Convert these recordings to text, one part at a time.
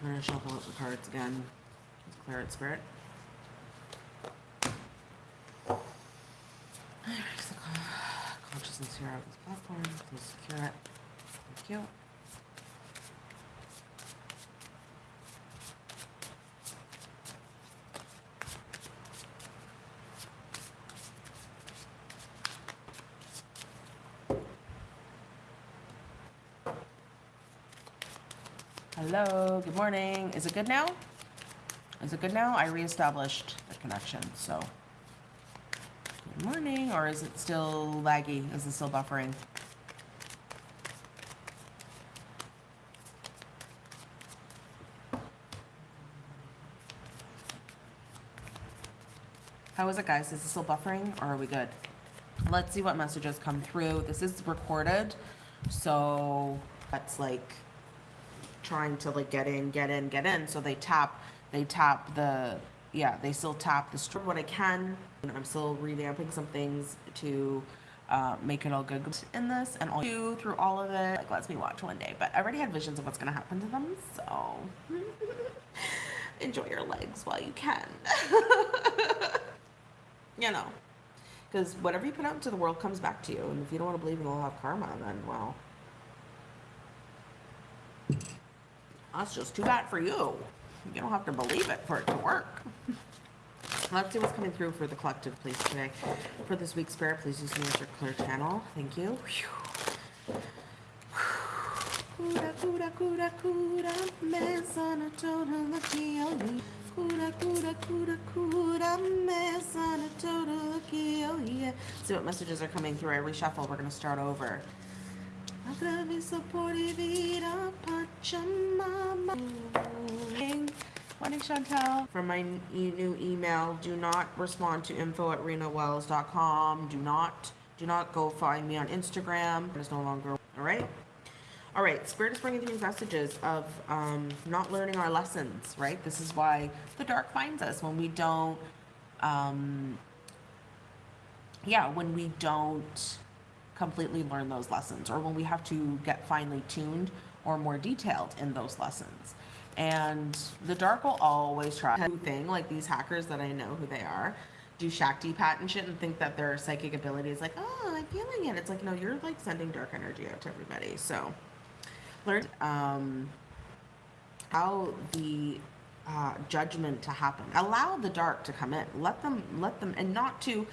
I'm gonna shuffle up the cards again. Let's clear it, spirit. Alright, so uh, Consciousness here out of this platform. Please secure it. Thank you. Hello, good morning. Is it good now? Is it good now? I reestablished the connection, so. Good morning, or is it still laggy? Is it still buffering? How is it, guys? Is it still buffering, or are we good? Let's see what messages come through. This is recorded, so that's like trying to like get in, get in, get in. So they tap, they tap the, yeah, they still tap the strip what I can. And I'm still revamping some things to uh, make it all good in this and all you through all of it. Like lets me watch one day, but I already had visions of what's gonna happen to them. So enjoy your legs while you can. you know, because whatever you put out into the world comes back to you. And if you don't want to believe in the law of karma, then well. That's just too bad for you. You don't have to believe it for it to work. Let's see what's coming through for the collective, please, today. For this week's spirit, please use your clear channel. Thank you. See what messages are coming through. I reshuffle. We're going to start over. Attraverso por vida Pachamama. Morning, Chantel. From my new email, do not respond to info at renawells.com. Do not, do not go find me on Instagram. It is no longer, all right? All right, Spirit is bringing through messages of um, not learning our lessons, right? This is why the dark finds us when we don't, um, yeah, when we don't completely learn those lessons or when we have to get finely tuned or more detailed in those lessons. And the dark will always try thing like these hackers that I know who they are do Shakti pat and shit and think that their psychic ability is like, oh, I'm feeling it. It's like, no, you're like sending dark energy out to everybody. So learn um, how the uh, judgment to happen. Allow the dark to come in. Let them, let them, and not to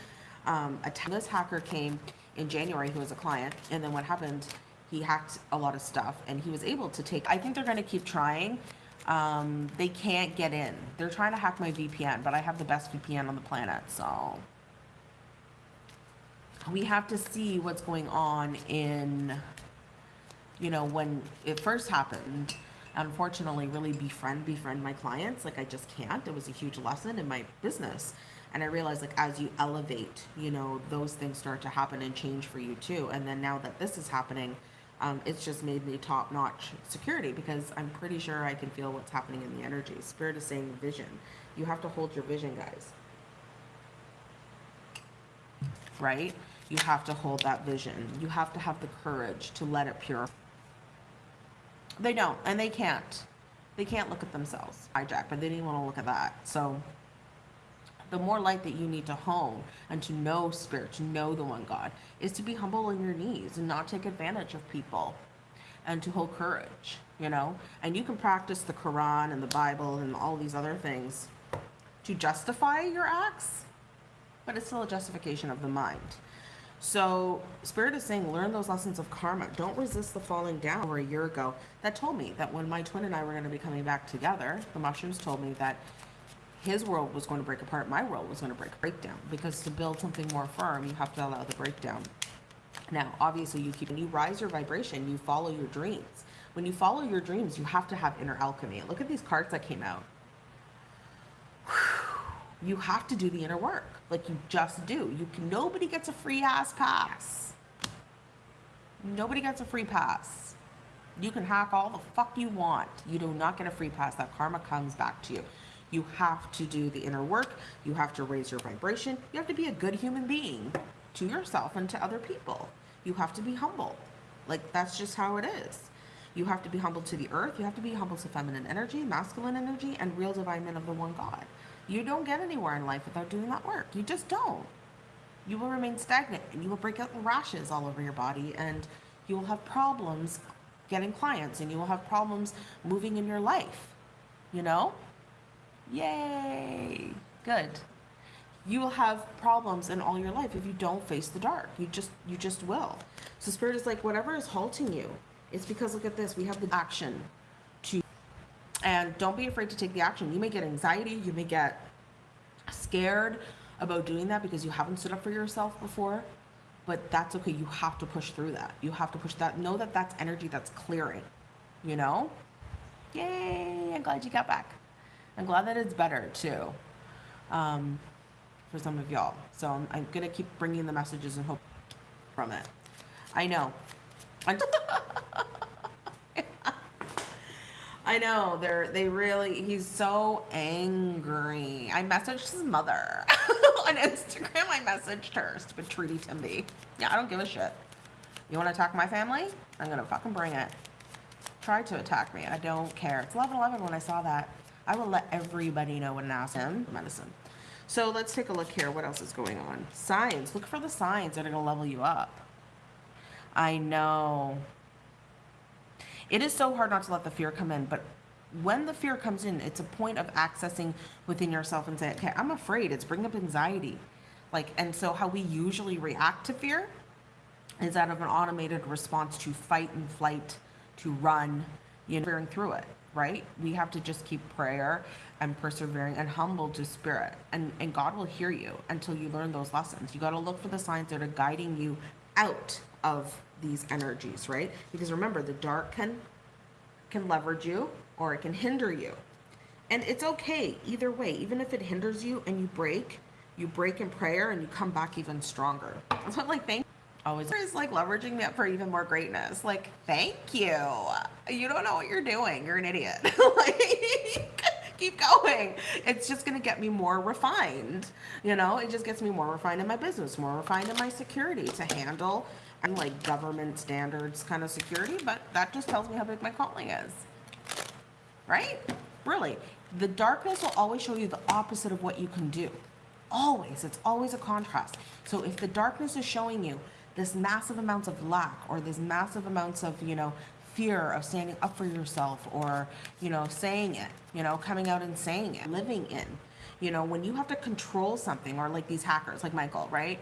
um, attack. This hacker came in January who was a client, and then what happened? He hacked a lot of stuff, and he was able to take. I think they're going to keep trying. Um, they can't get in. They're trying to hack my VPN, but I have the best VPN on the planet, so we have to see what's going on in, you know, when it first happened. Unfortunately, really befriend befriend my clients. Like I just can't. It was a huge lesson in my business and i realized like as you elevate you know those things start to happen and change for you too. And then now that this is happening um, it's just made me top notch security because i'm pretty sure i can feel what's happening in the energy. Spirit is saying vision. You have to hold your vision guys. Right? You have to hold that vision. You have to have the courage to let it pure they don't and they can't. They can't look at themselves hijack but they didn't want to look at that. So the more light that you need to hone and to know spirit, to know the one God, is to be humble on your knees and not take advantage of people and to hold courage, you know? And you can practice the Quran and the Bible and all these other things to justify your acts, but it's still a justification of the mind. So, Spirit is saying, learn those lessons of karma. Don't resist the falling down. Over a year ago, that told me that when my twin and I were going to be coming back together, the mushrooms told me that his world was going to break apart, my world was going to break breakdown. Because to build something more firm, you have to allow the breakdown. Now, obviously, you keep when you rise your vibration, you follow your dreams. When you follow your dreams, you have to have inner alchemy. Look at these cards that came out. You have to do the inner work, like you just do. You can. Nobody gets a free ass pass. Nobody gets a free pass. You can hack all the fuck you want. You do not get a free pass. That karma comes back to you. You have to do the inner work. You have to raise your vibration. You have to be a good human being to yourself and to other people. You have to be humble. Like, that's just how it is. You have to be humble to the earth. You have to be humble to feminine energy, masculine energy, and real divine men of the one God. You don't get anywhere in life without doing that work. You just don't. You will remain stagnant and you will break out in rashes all over your body and you will have problems getting clients and you will have problems moving in your life. You know? Yay! Good. You will have problems in all your life if you don't face the dark. You just you just will. So spirit is like whatever is halting you, it's because look at this, we have the action to and don't be afraid to take the action. You may get anxiety, you may get scared about doing that because you haven't stood up for yourself before, but that's okay. You have to push through that. You have to push that. Know that that's energy that's clearing, you know? Yay, I'm glad you got back. I'm glad that it's better too um, for some of y'all. So I'm, I'm going to keep bringing the messages and hope from it. I know. I'm know they're they really he's so angry. I messaged his mother on Instagram. I messaged her, stupid Trudy Timby. Yeah, I don't give a shit. You want to attack my family? I'm gonna fucking bring it. Try to attack me. I don't care. It's 11:11 when I saw that. I will let everybody know when I ask him medicine. So let's take a look here. What else is going on? Signs. Look for the signs that are gonna level you up. I know. It is so hard not to let the fear come in, but when the fear comes in, it's a point of accessing within yourself and say, okay, I'm afraid. It's bringing up anxiety. Like, and so how we usually react to fear is out of an automated response to fight and flight, to run, you know, fearing through it, right? We have to just keep prayer and persevering and humble to spirit. And, and God will hear you until you learn those lessons. You got to look for the signs that are guiding you out of these energies, right? Because remember, the dark can can leverage you or it can hinder you. And it's okay either way, even if it hinders you and you break, you break in prayer and you come back even stronger. What like thank always is like leveraging me up for even more greatness. Like, thank you. You don't know what you're doing. You're an idiot. like keep going. It's just going to get me more refined. You know, it just gets me more refined in my business, more refined in my security to handle and like government standards kind of security, but that just tells me how big my calling is. Right? Really. The darkness will always show you the opposite of what you can do. Always. It's always a contrast. So if the darkness is showing you this massive amounts of lack or this massive amounts of, you know, fear of standing up for yourself or, you know, saying it, you know, coming out and saying it, living in, you know, when you have to control something or like these hackers like Michael, right?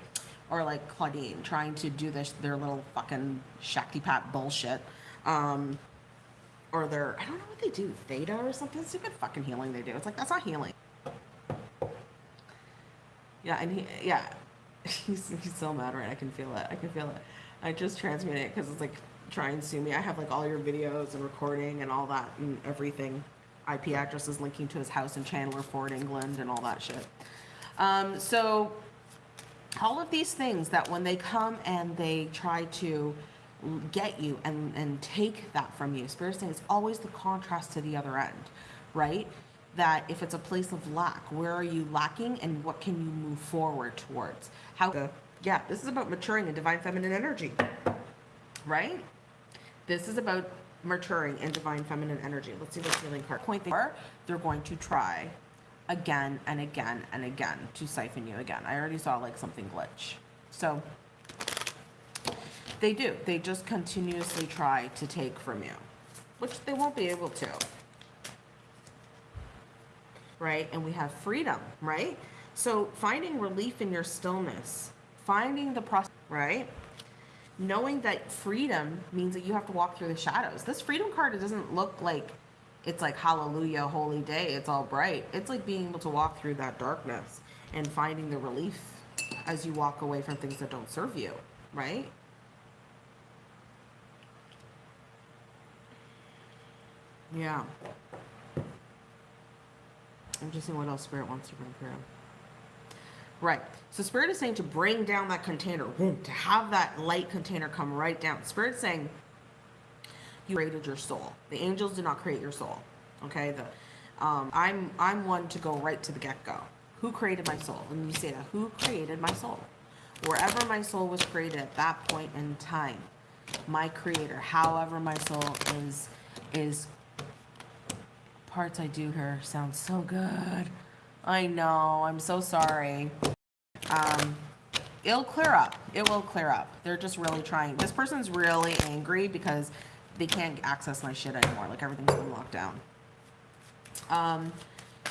Or like Claudine trying to do this, their little fucking Shaktipat bullshit. Um, or their, I don't know what they do, theta or something, stupid fucking healing they do. It's like, that's not healing. Yeah, and he, yeah, he's, he's so mad, right? I can feel it. I can feel it. I just transmit it because it's like, try and sue me. I have like all your videos and recording and all that and everything. IP addresses linking to his house in Chandler Ford, England, and all that shit. Um, so, all of these things that when they come and they try to get you and, and take that from you, Spirit saying it's always the contrast to the other end, right? That if it's a place of lack, where are you lacking and what can you move forward towards? How, yeah, this is about maturing in divine feminine energy, right? This is about maturing in divine feminine energy. Let's see what healing card point they are. They're going to try again and again and again to siphon you again. I already saw like something glitch. So they do. They just continuously try to take from you, which they won't be able to. Right? And we have freedom, right? So finding relief in your stillness, finding the process, right? knowing that freedom means that you have to walk through the shadows. This freedom card, it doesn't look like it's like hallelujah, holy day, it's all bright. It's like being able to walk through that darkness and finding the relief as you walk away from things that don't serve you, right? Yeah. I'm just seeing what else Spirit wants to bring through. Right. So Spirit is saying to bring down that container, to have that light container come right down. Spirit saying you created your soul. The angels did not create your soul. Okay. The um, I'm I'm one to go right to the get go. Who created my soul? And you say that. Who created my soul? Wherever my soul was created at that point in time, my creator, however my soul is, is parts I do here sound so good. I know, I'm so sorry. Um, it'll clear up. It will clear up. They're just really trying. This person's really angry because they can't access my shit anymore. Like everything's been locked down. Um,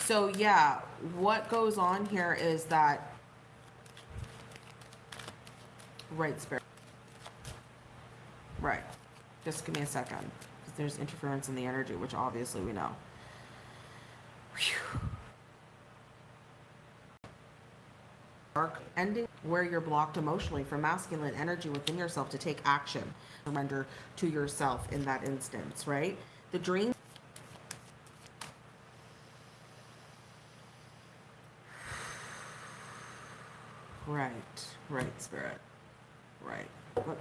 so yeah, what goes on here is that right spirit. Right. Just give me a second. There's interference in the energy, which obviously we know. Ending where you're blocked emotionally from masculine energy within yourself to take action, surrender to yourself in that instance, right? The dream. Right, right, spirit.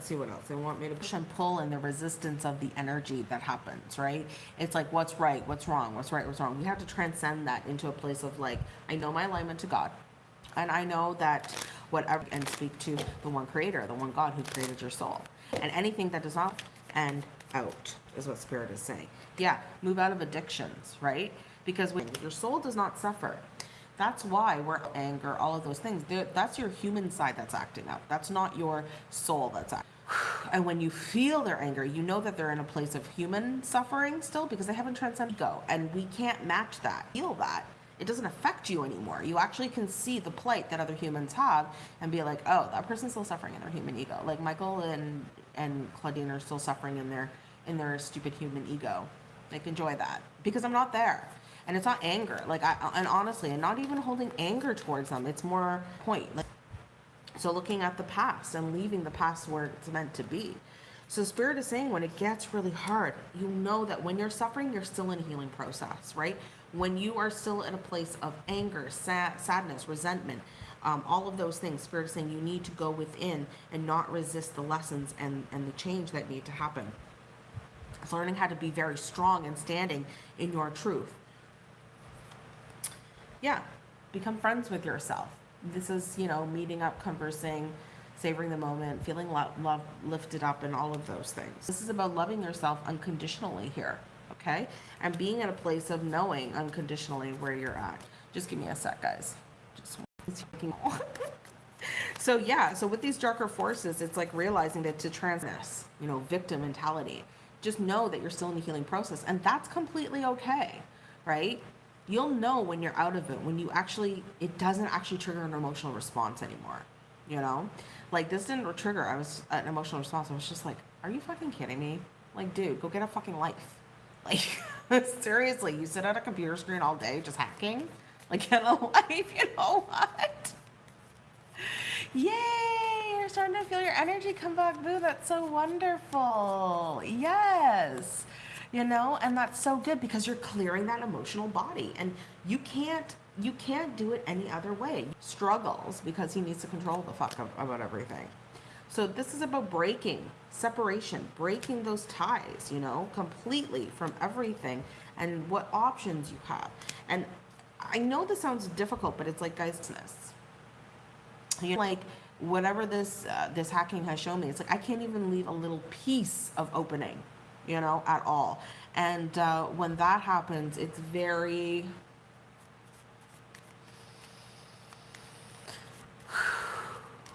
Let's see what else. They want me to push and pull and the resistance of the energy that happens, right? It's like, what's right? What's wrong? What's right? What's wrong? We have to transcend that into a place of like, I know my alignment to God. And I know that whatever, and speak to the one creator, the one God who created your soul. And anything that does not, and out is what spirit is saying. Yeah, move out of addictions, right? Because when your soul does not suffer, that's why we're anger, all of those things. That's your human side that's acting out. That's not your soul that's acting. And when you feel their anger, you know that they're in a place of human suffering still because they haven't transcended go. And we can't match that, feel that. It doesn't affect you anymore. You actually can see the plight that other humans have and be like, oh, that person's still suffering in their human ego. Like Michael and and Claudine are still suffering in their in their stupid human ego. Like enjoy that because I'm not there and it's not anger like i and honestly i'm not even holding anger towards them it's more point like so looking at the past and leaving the past where it's meant to be. So spirit is saying when it gets really hard you know that when you're suffering you're still in a healing process right? When you are still in a place of anger sad, sadness resentment um, all of those things spirit is saying you need to go within and not resist the lessons and and the change that need to happen. Learning how to be very strong and standing in your truth. Yeah, become friends with yourself. This is, you know, meeting up, conversing, savoring the moment, feeling lo- love lifted up, and all of those things. This is about loving yourself unconditionally here, okay? And being in a place of knowing unconditionally where you're at. Just give me a sec, guys. Just so yeah, so with these darker forces, it's like realizing that to transness, you know, victim mentality. Just know that you're still in the healing process, and that's completely okay, right? You'll know when you're out of it when you actually it doesn't actually trigger an emotional response anymore you know? Like this didn't trigger i was an emotional response i was just like are you fucking kidding me? Like dude go get a fucking life. Like seriously you sit at a computer screen all day just hacking? Like get a life you know what? Yay you're starting to feel your energy come back. Boo that's so wonderful. Yes you know? And that's so good because you're clearing that emotional body. And you can't you can't do it any other way. Struggles because he needs to control the fuck about everything. So this is about breaking separation breaking those ties you know completely from everything and what options you have. And i know this sounds difficult but it's like guys this you know, like whatever this uh, this hacking has shown me it's like i can't even leave a little piece of opening you know, at all. And uh, when that happens, it's very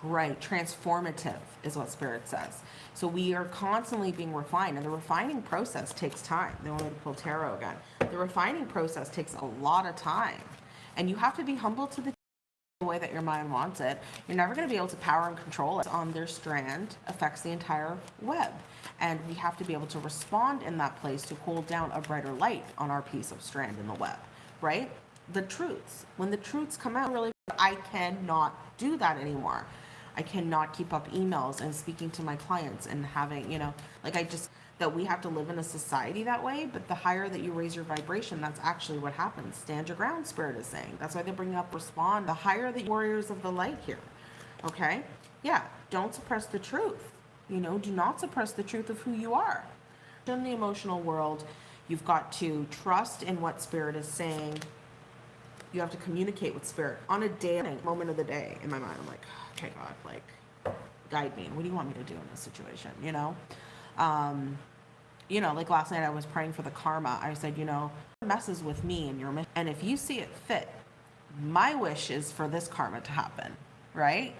right transformative is what spirit says. So we are constantly being refined and the refining process takes time. They want me to pull tarot again. The refining process takes a lot of time. And you have to be humble to the way that your mind wants it you're never going to be able to power and control it on their strand affects the entire web and we have to be able to respond in that place to hold down a brighter light on our piece of strand in the web, right? The truths. When the truths come out, really, I cannot do that anymore. I cannot keep up emails and speaking to my clients and having, you know, like I just, that we have to live in a society that way, but the higher that you raise your vibration, that's actually what happens. Stand your ground, Spirit is saying. That's why they bring up respond. The higher the warriors of the light here, okay? Yeah, don't suppress the truth. You know, do not suppress the truth of who you are. In the emotional world, you've got to trust in what spirit is saying. You have to communicate with spirit on a day, moment of the day. In my mind, I'm like, oh, okay, God, like, guide me. What do you want me to do in this situation? You know? Um, you know, like last night I was praying for the karma. I said, you know, messes with me and your mission. And if you see it fit, my wish is for this karma to happen, right?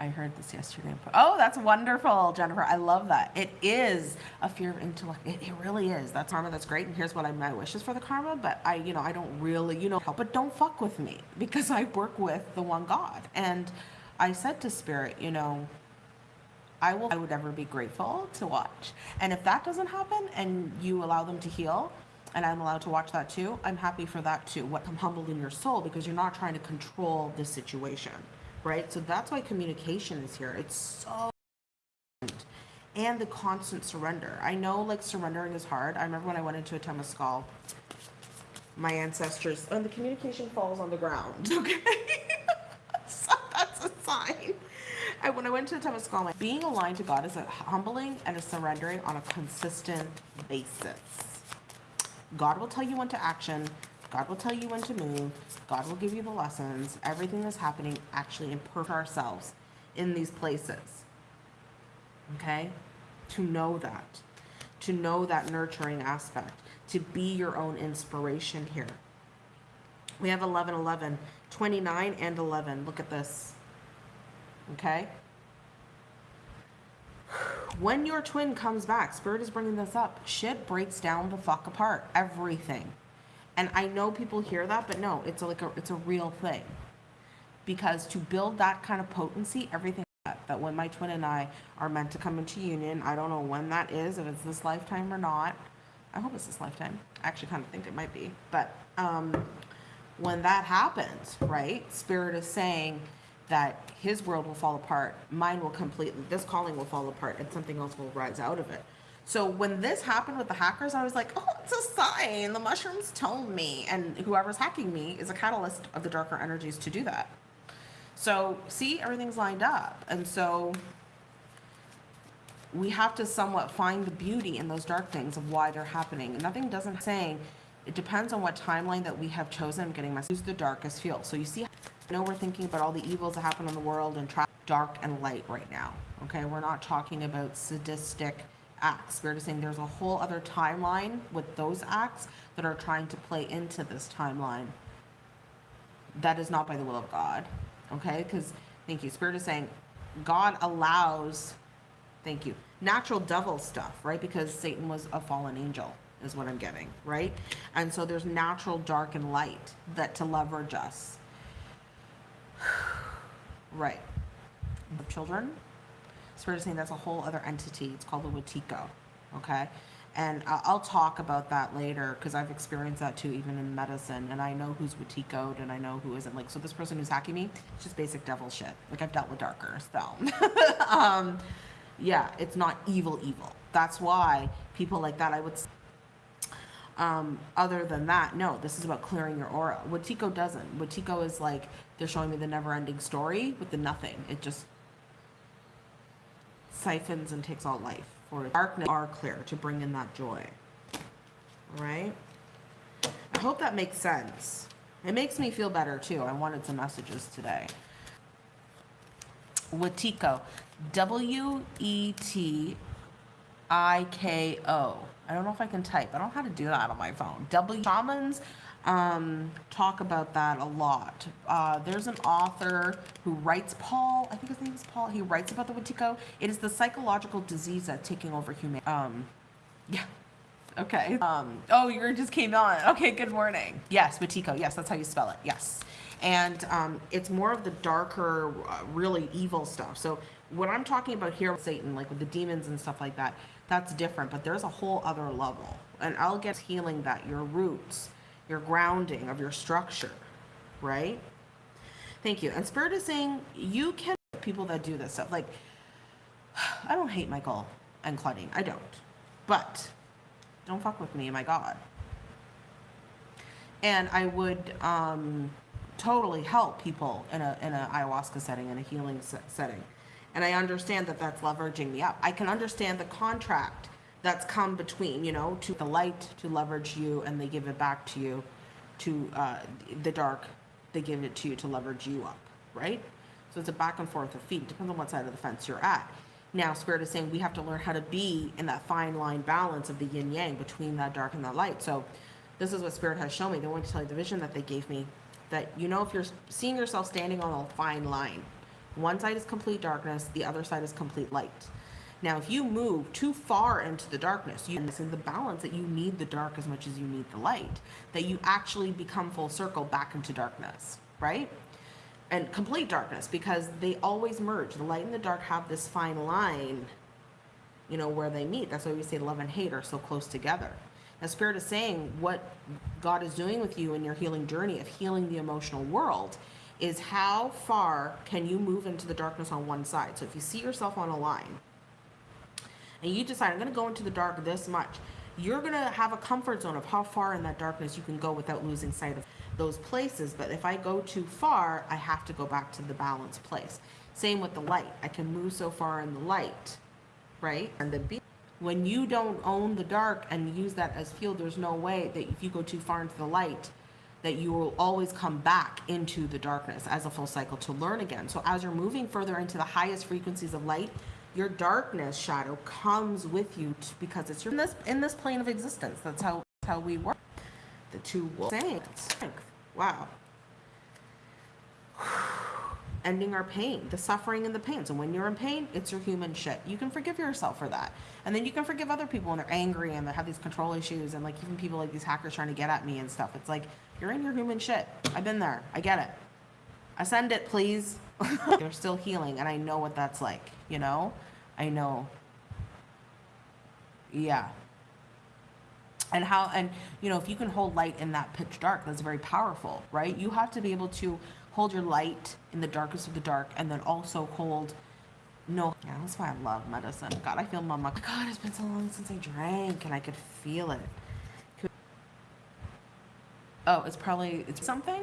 I heard this yesterday. Oh, that's wonderful, Jennifer. I love that. It is a fear of intellect. It, it really is. That's karma. That's great. And here's what I, my wish is for the karma. But I, you know, I don't really, you know, help. But don't fuck with me because I work with the one God. And I said to Spirit, you know, I will. I would ever be grateful to watch. And if that doesn't happen, and you allow them to heal, and I'm allowed to watch that too, I'm happy for that too. What I'm humbled in your soul because you're not trying to control the situation right? So that's why communication is here. It's so and the constant surrender. I know like surrendering is hard. I remember when I went into a Temescal, my ancestors, and the communication falls on the ground, okay? so that's a sign. And when I went to the Temescal, like, being aligned to God is a humbling and a surrendering on a consistent basis. God will tell you when to action. God will tell you when to move. God will give you the lessons. Everything that's happening actually improve ourselves in these places. Okay? To know that. To know that nurturing aspect. To be your own inspiration here. We have 11, 11, 29 and 11. Look at this. Okay? When your twin comes back, Spirit is bringing this up. Shit breaks down the fuck apart. Everything. And I know people hear that, but no, it's like a, it's a real thing. Because to build that kind of potency, everything that, that when my twin and I are meant to come into union, I don't know when that is, if it's this lifetime or not. I hope it's this lifetime. I actually kind of think it might be. But um, when that happens, right, Spirit is saying that his world will fall apart, mine will completely, this calling will fall apart, and something else will rise out of it. So when this happened with the hackers, I was like, oh, it's a sign. The mushrooms told me. And whoever's hacking me is a catalyst of the darker energies to do that. So see, everything's lined up. And so we have to somewhat find the beauty in those dark things of why they're happening. Nothing doesn't saying it depends on what timeline that we have chosen. I'm getting my who's the darkest field. So you see, I know we're thinking about all the evils that happen in the world and dark and light right now. Okay, we're not talking about sadistic acts. We're just saying there's a whole other timeline with those acts that are trying to play into this timeline. That is not by the will of God. Okay? Because, thank you. Spirit is saying God allows, thank you, natural devil stuff, right? Because Satan was a fallen angel, is what I'm getting, right? And so there's natural dark and light that to leverage us. right. The children, Spirit is saying that's a whole other entity. It's called the Wetiko. Okay. And I'll talk about that later because I've experienced that too, even in medicine. And I know who's Wetikoed and I know who isn't. Like, so this person who's hacking me, it's just basic devil shit. Like, I've dealt with darker, so. um, yeah, it's not evil, evil. That's why people like that, I would. Um, other than that, no, this is about clearing your aura. Wetiko doesn't. Wetiko is like, they're showing me the never ending story with the nothing. It just siphons and takes all life. For darkness are clear to bring in that joy. Right? I hope that makes sense. It makes me feel better too. I wanted some messages today. Wetiko. W E T I K O. I don't know if I can type. I don't know how to do that on my phone. W shamans um, talk about that a lot. Uh, there's an author who writes, Paul, I think his name is Paul, he writes about the Wetiko. It is the psychological disease that's taking over humanity. Um, yeah. Okay. Um, oh, you just came on. Okay, good morning. Yes, Wetiko. Yes, that's how you spell it. Yes. And um, it's more of the darker, uh, really evil stuff. So what I'm talking about here with Satan, like with the demons and stuff like that, that's different. But there's a whole other level. And I'll get healing that, your roots, your grounding of your structure, right? Thank you. And Spirit is saying you can people that do this stuff. Like, I don't hate Michael and Claudine. I don't. But don't fuck with me, my God. And I would um, totally help people in a in an ayahuasca setting, in a healing setting. And I understand that that's leveraging me up. I can understand the contract that's come between, you know, to the light to leverage you and they give it back to you, to uh, the dark, they give it to you to leverage you up, right? So it's a back and forth of feet. Depends on what side of the fence you're at. Now, Spirit is saying we have to learn how to be in that fine line balance of the yin yang between that dark and that light. So this is what Spirit has shown me. They want to tell you the vision that they gave me that you know if you're seeing yourself standing on a fine line, one side is complete darkness, the other side is complete light. Now, if you move too far into the darkness, you miss in the balance that you need the dark as much as you need the light, that you actually become full circle back into darkness, right? And complete darkness because they always merge. The light and the dark have this fine line, you know, where they meet. That's why we say love and hate are so close together. Now, Spirit is saying what God is doing with you in your healing journey of healing the emotional world is how far can you move into the darkness on one side. So if you see yourself on a line, and you decide I'm going to go into the dark this much, you're going to have a comfort zone of how far in that darkness you can go without losing sight of those places. But if I go too far, I have to go back to the balanced place. Same with the light. I can move so far in the light, right? And the when you don't own the dark and use that as fuel, there's no way that if you go too far into the light, that you will always come back into the darkness as a full cycle to learn again. So as you're moving further into the highest frequencies of light, your darkness shadow comes with you because it's your, in this in this plane of existence. That's how that's how we work. The two wolves. Strength. Wow. Ending our pain, the suffering and the pain. So when you're in pain, it's your human shit. You can forgive yourself for that. And then you can forgive other people when they're angry and they have these control issues and like even people like these hackers trying to get at me and stuff. It's like, you're in your human shit. I've been there. I get it. Ascend it, please. They're still healing, and I know what that's like, you know? I know. Yeah. And how, and you know, if you can hold light in that pitch dark, that's very powerful, right? You have to be able to hold your light in the darkest of the dark and then also hold no. Yeah, that's why I love medicine. God, I feel mama. God, it's been so long since I drank and I could feel it. Oh, it's probably, it's something?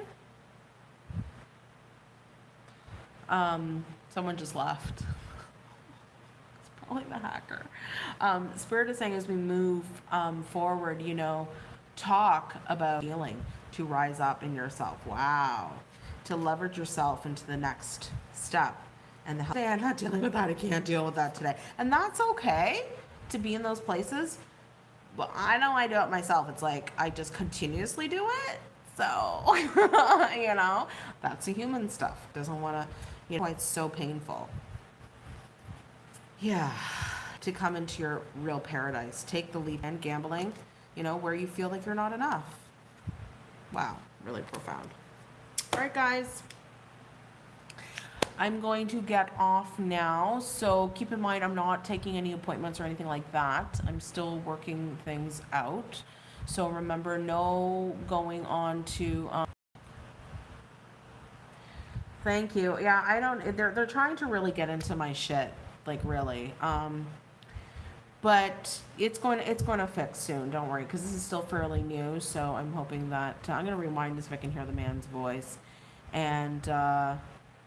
Um, someone just left. it's probably the hacker. Um, Spirit is saying as we move um, forward, you know, talk about healing to rise up in yourself. Wow. To leverage yourself into the next step. And the say, I'm not dealing with that. I can't deal with that today. And that's okay to be in those places. But I know I do it myself. It's like I just continuously do it. So, you know, that's the human stuff. Doesn't want to you know, it's so painful. Yeah, to come into your real paradise. Take the leap and gambling, you know, where you feel like you're not enough. Wow, really profound. All right, guys. I'm going to get off now. So keep in mind, I'm not taking any appointments or anything like that. I'm still working things out. So remember, no going on to. Um, Thank you. Yeah, I don't. They're they're trying to really get into my shit, like really. Um, but it's going to it's going to fix soon. Don't worry, because this is still fairly new. So I'm hoping that uh, I'm going to rewind this if I can hear the man's voice, and uh,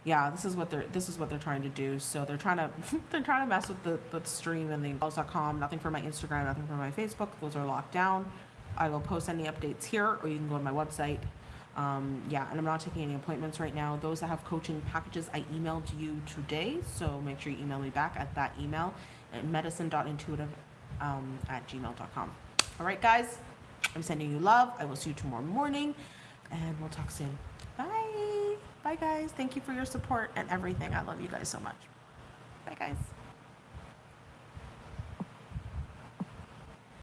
yeah, this is what they're this is what they're trying to do. So they're trying to they're trying to mess with the the stream and the com. Nothing for my Instagram, nothing for my Facebook. Those are locked down. I will post any updates here, or you can go to my website um, yeah, and I'm not taking any appointments right now. Those that have coaching packages, I emailed you today, so make sure you email me back at that email at medicine.intuitive um, at gmail.com. All right, guys, I'm sending you love. I will see you tomorrow morning, and we'll talk soon. Bye. Bye, guys. Thank you for your support and everything. I love you guys so much. Bye, guys.